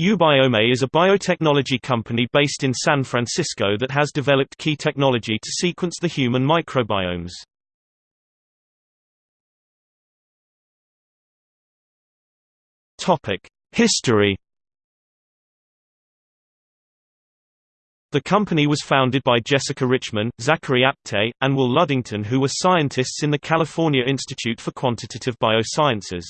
Ubiome is a biotechnology company based in San Francisco that has developed key technology to sequence the human microbiomes. History The company was founded by Jessica Richman, Zachary Apte, and Will Ludington who were scientists in the California Institute for Quantitative Biosciences.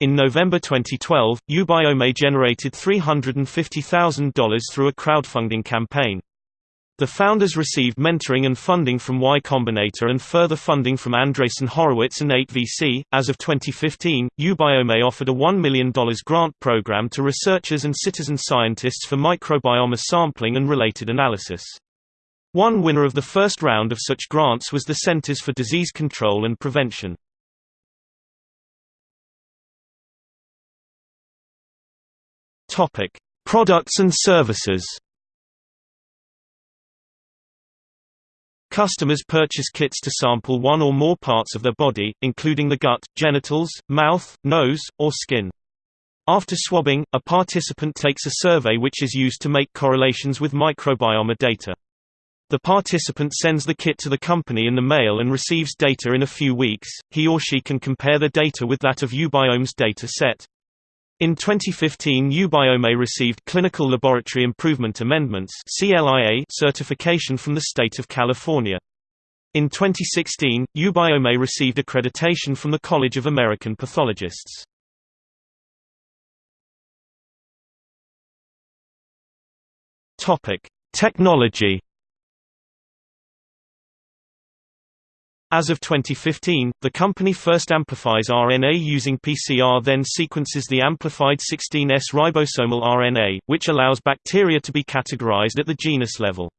In November 2012, Ubiome generated $350,000 through a crowdfunding campaign. The founders received mentoring and funding from Y Combinator and further funding from Andreessen Horowitz and 8VC. As of 2015, Ubiome offered a $1 million grant program to researchers and citizen scientists for microbiome sampling and related analysis. One winner of the first round of such grants was the Centers for Disease Control and Prevention. Topic: Products and services. Customers purchase kits to sample one or more parts of their body, including the gut, genitals, mouth, nose, or skin. After swabbing, a participant takes a survey which is used to make correlations with microbiome data. The participant sends the kit to the company in the mail and receives data in a few weeks. He or she can compare the data with that of Ubiome's data set. In 2015 Ubiome received Clinical Laboratory Improvement Amendments certification from the state of California. In 2016, Ubiome received accreditation from the College of American Pathologists. Technology As of 2015, the company first amplifies RNA using PCR then sequences the amplified 16S ribosomal RNA, which allows bacteria to be categorized at the genus level.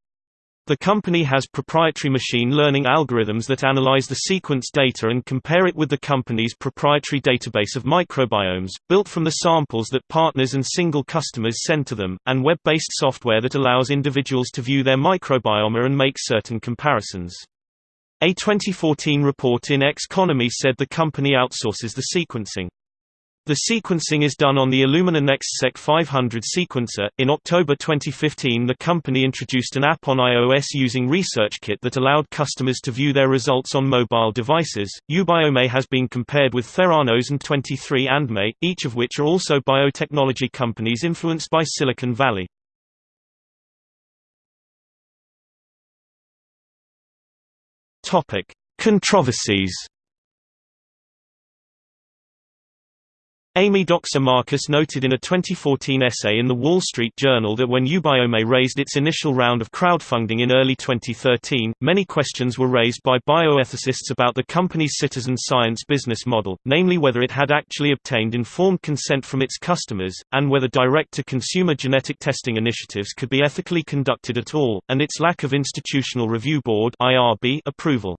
The company has proprietary machine learning algorithms that analyze the sequence data and compare it with the company's proprietary database of microbiomes, built from the samples that partners and single customers send to them, and web-based software that allows individuals to view their microbiome and make certain comparisons. A 2014 report in Xconomy said the company outsources the sequencing. The sequencing is done on the Illumina NextSeq 500 sequencer. In October 2015, the company introduced an app on iOS using ResearchKit that allowed customers to view their results on mobile devices. Ubiome has been compared with Theranos and 23andMe, each of which are also biotechnology companies influenced by Silicon Valley. Topic: Controversies. Amy Dockser Marcus noted in a 2014 essay in The Wall Street Journal that when Ubiome raised its initial round of crowdfunding in early 2013, many questions were raised by bioethicists about the company's citizen science business model, namely whether it had actually obtained informed consent from its customers, and whether direct-to-consumer genetic testing initiatives could be ethically conducted at all, and its lack of Institutional Review Board approval.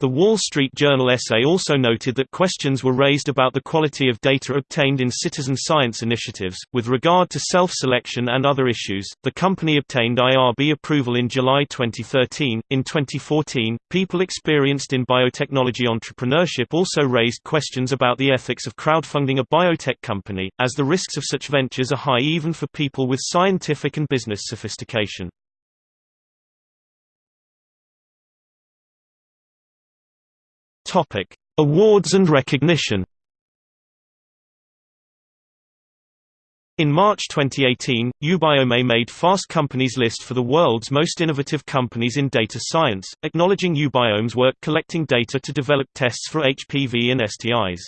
The Wall Street Journal essay also noted that questions were raised about the quality of data obtained in citizen science initiatives. With regard to self selection and other issues, the company obtained IRB approval in July 2013. In 2014, people experienced in biotechnology entrepreneurship also raised questions about the ethics of crowdfunding a biotech company, as the risks of such ventures are high even for people with scientific and business sophistication. Topic: Awards and recognition. In March 2018, Ubiome made Fast Company's list for the world's most innovative companies in data science, acknowledging Ubiome's work collecting data to develop tests for HPV and STIs.